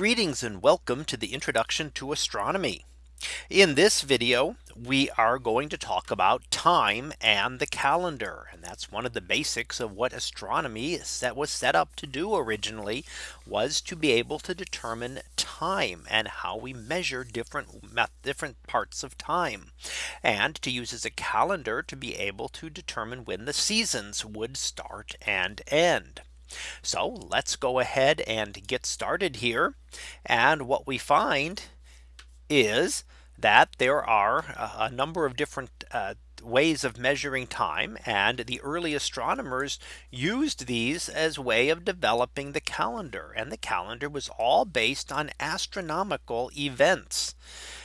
Greetings and welcome to the introduction to astronomy. In this video, we are going to talk about time and the calendar. And that's one of the basics of what astronomy was set up to do originally was to be able to determine time and how we measure different different parts of time and to use as a calendar to be able to determine when the seasons would start and end. So let's go ahead and get started here. And what we find is that there are a number of different uh, ways of measuring time and the early astronomers used these as way of developing the calendar and the calendar was all based on astronomical events.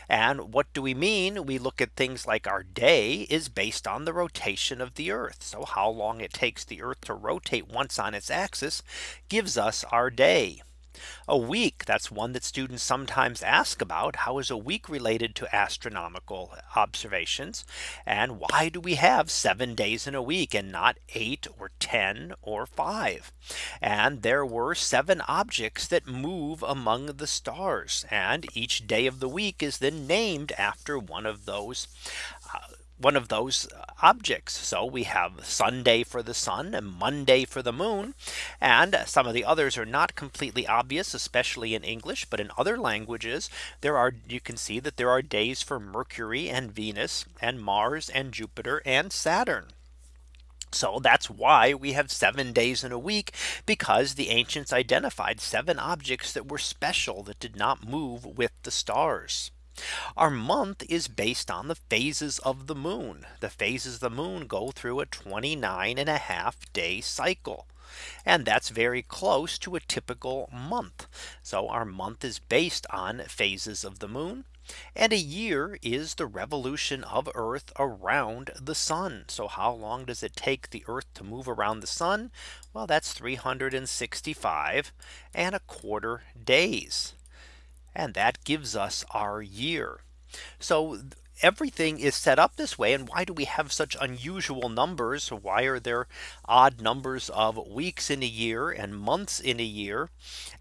And what do we mean? We look at things like our day is based on the rotation of the Earth. So how long it takes the Earth to rotate once on its axis gives us our day. A week that's one that students sometimes ask about how is a week related to astronomical observations? And why do we have seven days in a week and not eight or 10 or five? And there were seven objects that move among the stars and each day of the week is then named after one of those one of those objects. So we have Sunday for the sun and Monday for the moon. And some of the others are not completely obvious, especially in English. But in other languages, there are you can see that there are days for Mercury and Venus and Mars and Jupiter and Saturn. So that's why we have seven days in a week because the ancients identified seven objects that were special that did not move with the stars. Our month is based on the phases of the moon. The phases of the moon go through a 29 and a half day cycle. And that's very close to a typical month. So our month is based on phases of the moon. And a year is the revolution of Earth around the sun. So how long does it take the Earth to move around the sun? Well, that's 365 and a quarter days. And that gives us our year. So everything is set up this way. And why do we have such unusual numbers? Why are there odd numbers of weeks in a year and months in a year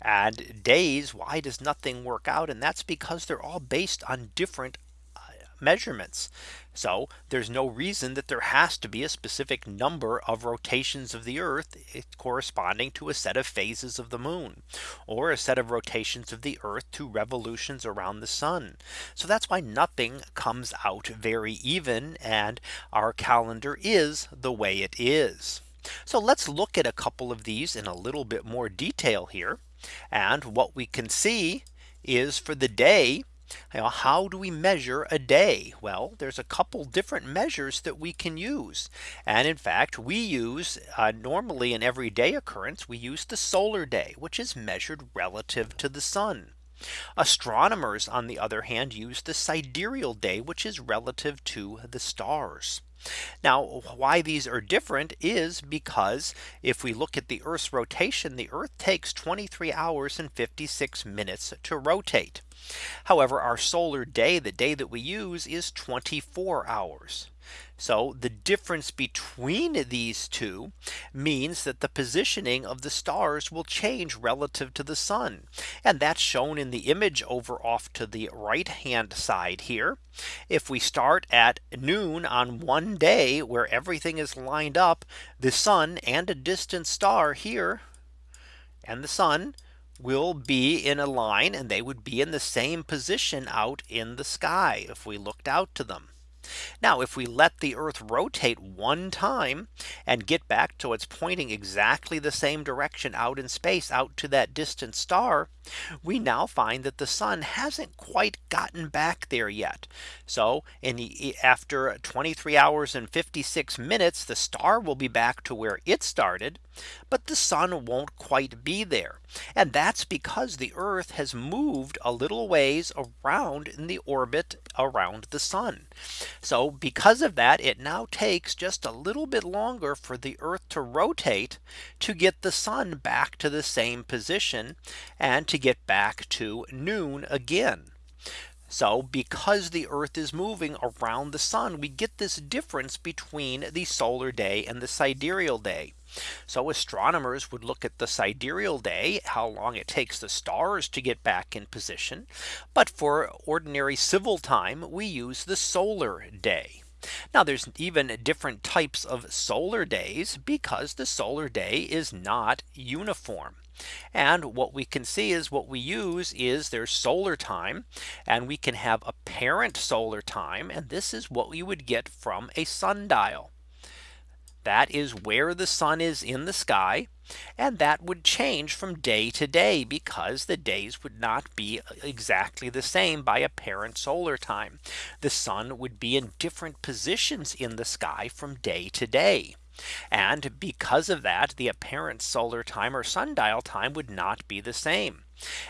and days? Why does nothing work out? And that's because they're all based on different measurements. So there's no reason that there has to be a specific number of rotations of the Earth eh, corresponding to a set of phases of the moon or a set of rotations of the Earth to revolutions around the sun. So that's why nothing comes out very even and our calendar is the way it is. So let's look at a couple of these in a little bit more detail here. And what we can see is for the day how do we measure a day? Well, there's a couple different measures that we can use. And in fact, we use uh, normally an everyday occurrence, we use the solar day, which is measured relative to the sun. Astronomers, on the other hand, use the sidereal day, which is relative to the stars. Now why these are different is because if we look at the Earth's rotation, the Earth takes 23 hours and 56 minutes to rotate. However, our solar day, the day that we use is 24 hours. So the difference between these two means that the positioning of the stars will change relative to the sun. And that's shown in the image over off to the right hand side here. If we start at noon on one day where everything is lined up, the sun and a distant star here and the sun will be in a line and they would be in the same position out in the sky if we looked out to them. Now if we let the Earth rotate one time and get back to its pointing exactly the same direction out in space out to that distant star, we now find that the sun hasn't quite gotten back there yet. So in the, after 23 hours and 56 minutes, the star will be back to where it started, but the sun won't quite be there. And that's because the Earth has moved a little ways around in the orbit around the sun. So because of that, it now takes just a little bit longer for the Earth to rotate to get the sun back to the same position and to get back to noon again. So because the Earth is moving around the sun, we get this difference between the solar day and the sidereal day. So astronomers would look at the sidereal day, how long it takes the stars to get back in position. But for ordinary civil time, we use the solar day. Now there's even different types of solar days because the solar day is not uniform. And what we can see is what we use is their solar time and we can have apparent solar time. And this is what we would get from a sundial. That is where the sun is in the sky. And that would change from day to day because the days would not be exactly the same by apparent solar time. The sun would be in different positions in the sky from day to day. And because of that, the apparent solar time or sundial time would not be the same.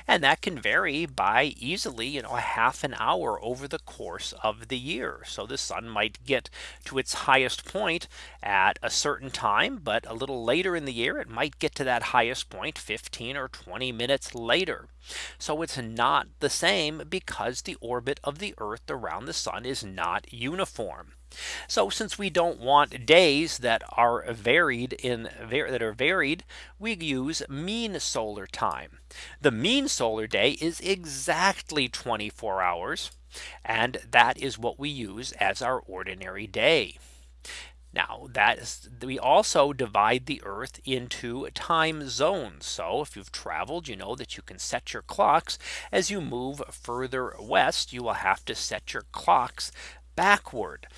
And that can vary by easily you know a half an hour over the course of the year. So the sun might get to its highest point at a certain time, but a little later in the year, it might get to that highest point 15 or 20 minutes later. So it's not the same because the orbit of the Earth around the sun is not uniform. So since we don't want days that are varied in that are varied, we use mean solar time. The mean solar day is exactly 24 hours. And that is what we use as our ordinary day. Now that is, we also divide the Earth into time zones. So if you've traveled, you know that you can set your clocks as you move further west, you will have to set your clocks backward.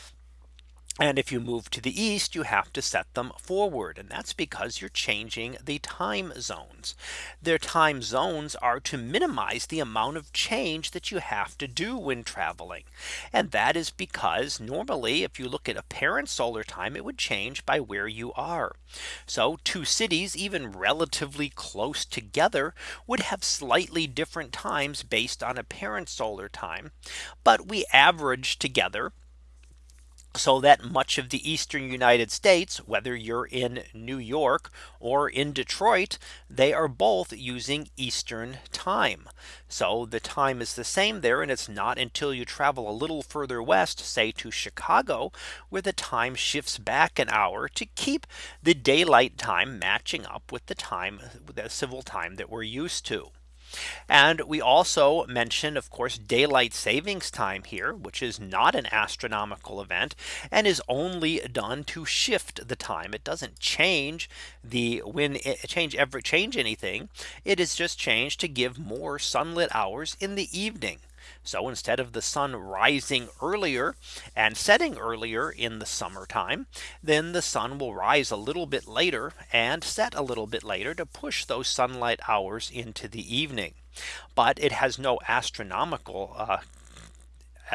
And if you move to the east, you have to set them forward. And that's because you're changing the time zones. Their time zones are to minimize the amount of change that you have to do when traveling. And that is because normally, if you look at apparent solar time, it would change by where you are. So two cities, even relatively close together, would have slightly different times based on apparent solar time. But we average together so that much of the eastern United States, whether you're in New York or in Detroit, they are both using Eastern time. So the time is the same there. And it's not until you travel a little further west, say to Chicago, where the time shifts back an hour to keep the daylight time matching up with the time, with the civil time that we're used to. And we also mentioned, of course, daylight savings time here, which is not an astronomical event and is only done to shift the time. It doesn't change the when it change ever change anything. It is just changed to give more sunlit hours in the evening. So instead of the sun rising earlier and setting earlier in the summertime, then the sun will rise a little bit later and set a little bit later to push those sunlight hours into the evening. But it has no astronomical uh,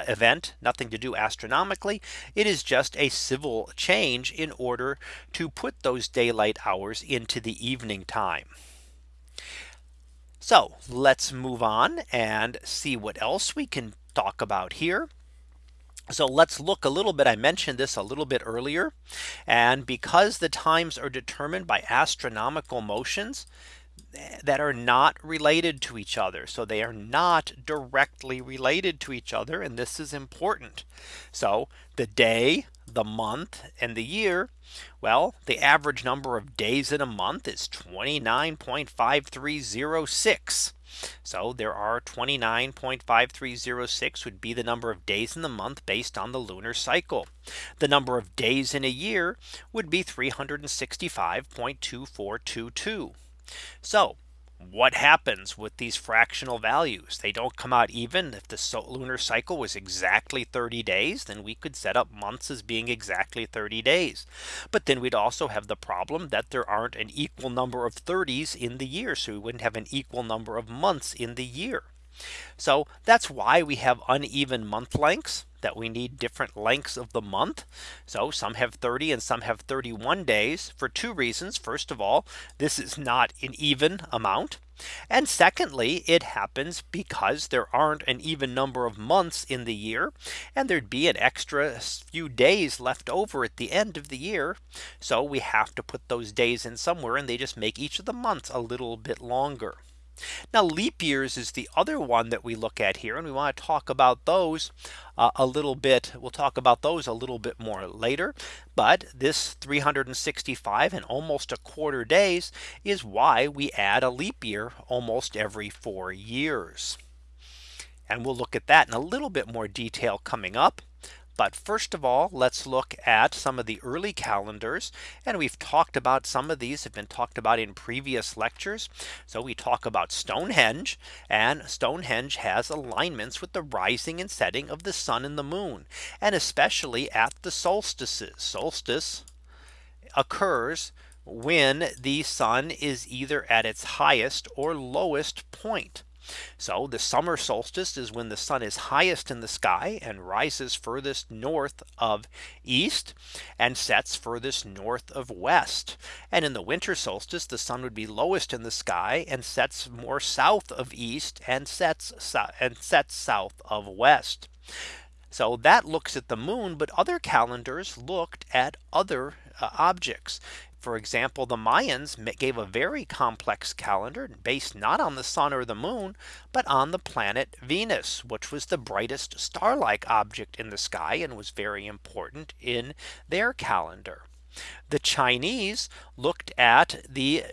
event nothing to do astronomically it is just a civil change in order to put those daylight hours into the evening time so let's move on and see what else we can talk about here. So let's look a little bit. I mentioned this a little bit earlier. And because the times are determined by astronomical motions eh, that are not related to each other. So they are not directly related to each other. And this is important. So the day, the month and the year well, the average number of days in a month is 29.5306. So there are 29.5306 would be the number of days in the month based on the lunar cycle. The number of days in a year would be 365.2422. So what happens with these fractional values? They don't come out even. If the lunar cycle was exactly 30 days then we could set up months as being exactly 30 days. But then we'd also have the problem that there aren't an equal number of 30s in the year so we wouldn't have an equal number of months in the year. So that's why we have uneven month lengths that we need different lengths of the month. So some have 30 and some have 31 days for two reasons. First of all, this is not an even amount. And secondly, it happens because there aren't an even number of months in the year. And there'd be an extra few days left over at the end of the year. So we have to put those days in somewhere and they just make each of the months a little bit longer. Now leap years is the other one that we look at here and we want to talk about those uh, a little bit. We'll talk about those a little bit more later. But this 365 and almost a quarter days is why we add a leap year almost every four years. And we'll look at that in a little bit more detail coming up. But first of all, let's look at some of the early calendars. And we've talked about some of these have been talked about in previous lectures. So we talk about Stonehenge and Stonehenge has alignments with the rising and setting of the sun and the moon and especially at the solstices solstice occurs when the sun is either at its highest or lowest point. So the summer solstice is when the sun is highest in the sky and rises furthest north of east and sets furthest north of west. And in the winter solstice, the sun would be lowest in the sky and sets more south of east and sets and sets south of west. So that looks at the moon, but other calendars looked at other uh, objects. For example, the Mayans gave a very complex calendar based not on the sun or the moon, but on the planet Venus, which was the brightest star like object in the sky and was very important in their calendar. The Chinese looked at the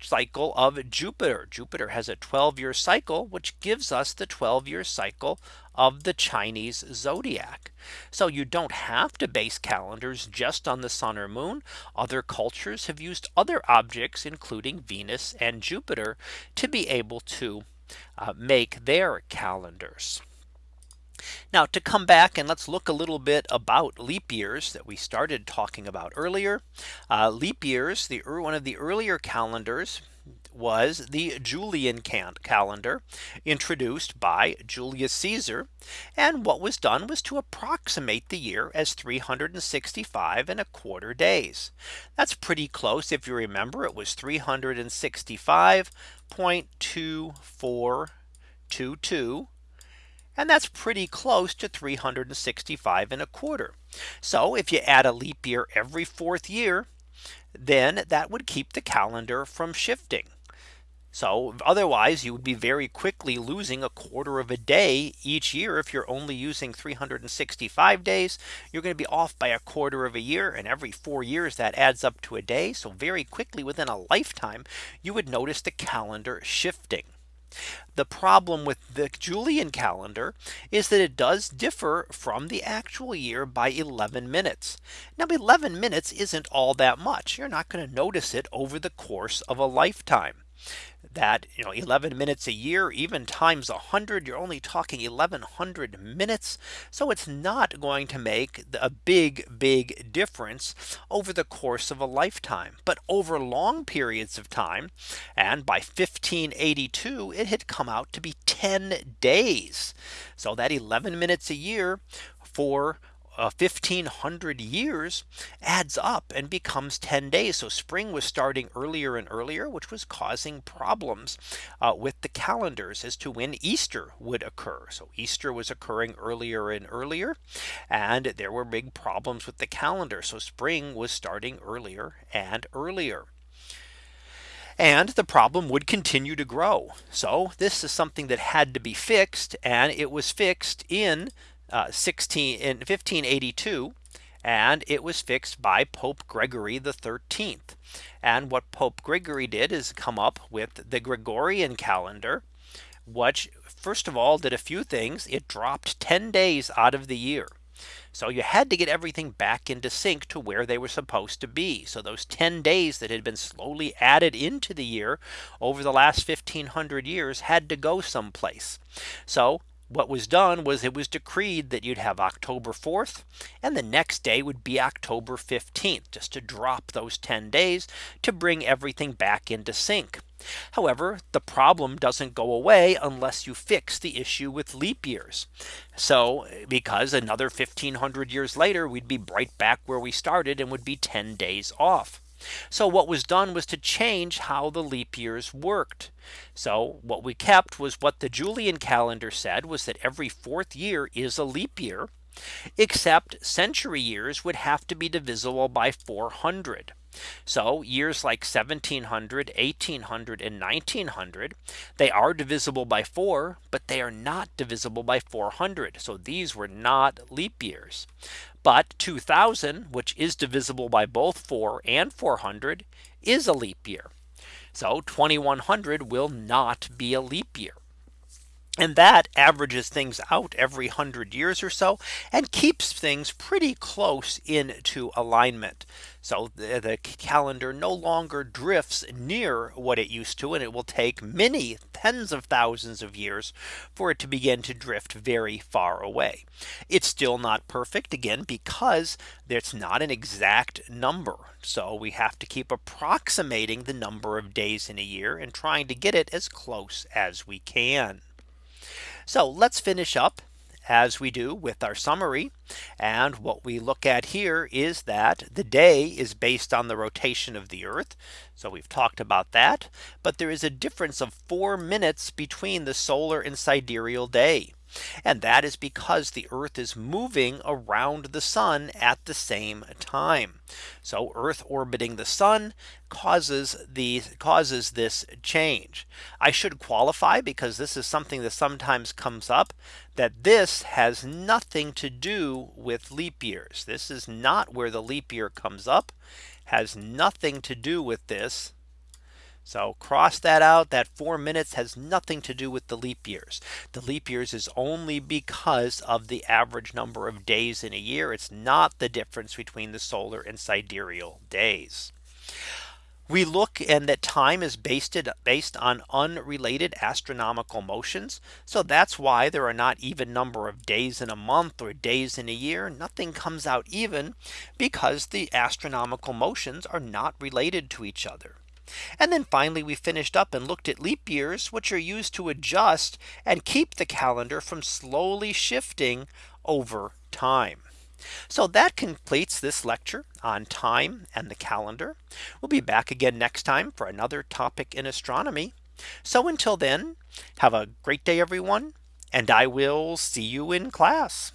cycle of Jupiter. Jupiter has a 12 year cycle, which gives us the 12 year cycle of the Chinese zodiac. So you don't have to base calendars just on the sun or moon. Other cultures have used other objects, including Venus and Jupiter, to be able to uh, make their calendars. Now to come back and let's look a little bit about leap years that we started talking about earlier. Uh, leap years, the one of the earlier calendars was the Julian calendar introduced by Julius Caesar. And what was done was to approximate the year as 365 and a quarter days. That's pretty close. If you remember, it was 365.2422 and that's pretty close to 365 and a quarter. So if you add a leap year every fourth year, then that would keep the calendar from shifting. So otherwise you would be very quickly losing a quarter of a day each year. If you're only using 365 days, you're going to be off by a quarter of a year. And every four years that adds up to a day. So very quickly within a lifetime, you would notice the calendar shifting. The problem with the Julian calendar is that it does differ from the actual year by 11 minutes. Now 11 minutes isn't all that much. You're not going to notice it over the course of a lifetime that you know 11 minutes a year even times 100 you're only talking 1100 minutes. So it's not going to make a big big difference over the course of a lifetime. But over long periods of time and by 1582 it had come out to be 10 days. So that 11 minutes a year for uh, 1500 years adds up and becomes 10 days. So spring was starting earlier and earlier, which was causing problems uh, with the calendars as to when Easter would occur. So Easter was occurring earlier and earlier, and there were big problems with the calendar. So spring was starting earlier and earlier and the problem would continue to grow. So this is something that had to be fixed and it was fixed in uh, 16 in 1582 and it was fixed by Pope Gregory the 13th. And what Pope Gregory did is come up with the Gregorian calendar, which first of all did a few things. It dropped 10 days out of the year. So you had to get everything back into sync to where they were supposed to be. So those 10 days that had been slowly added into the year over the last 1500 years had to go someplace. So what was done was it was decreed that you'd have October 4th and the next day would be October 15th just to drop those 10 days to bring everything back into sync. However, the problem doesn't go away unless you fix the issue with leap years. So because another 1500 years later, we'd be right back where we started and would be 10 days off. So what was done was to change how the leap years worked. So what we kept was what the Julian calendar said was that every fourth year is a leap year except century years would have to be divisible by 400. So years like 1700, 1800 and 1900, they are divisible by 4, but they are not divisible by 400. So these were not leap years. But 2000, which is divisible by both 4 and 400, is a leap year. So 2100 will not be a leap year. And that averages things out every hundred years or so and keeps things pretty close into alignment. So the, the, calendar no longer drifts near what it used to and it will take many tens of thousands of years for it to begin to drift very far away. It's still not perfect again because it's not an exact number. So we have to keep approximating the number of days in a year and trying to get it as close as we can. So let's finish up as we do with our summary. And what we look at here is that the day is based on the rotation of the Earth. So we've talked about that. But there is a difference of four minutes between the solar and sidereal day. And that is because the Earth is moving around the sun at the same time. So Earth orbiting the sun causes the causes this change. I should qualify because this is something that sometimes comes up that this has nothing to do with leap years. This is not where the leap year comes up has nothing to do with this so cross that out. That four minutes has nothing to do with the leap years. The leap years is only because of the average number of days in a year. It's not the difference between the solar and sidereal days. We look and that time is based based on unrelated astronomical motions. So that's why there are not even number of days in a month or days in a year. Nothing comes out even because the astronomical motions are not related to each other. And then finally, we finished up and looked at leap years, which are used to adjust and keep the calendar from slowly shifting over time. So that completes this lecture on time and the calendar. We'll be back again next time for another topic in astronomy. So until then, have a great day, everyone, and I will see you in class.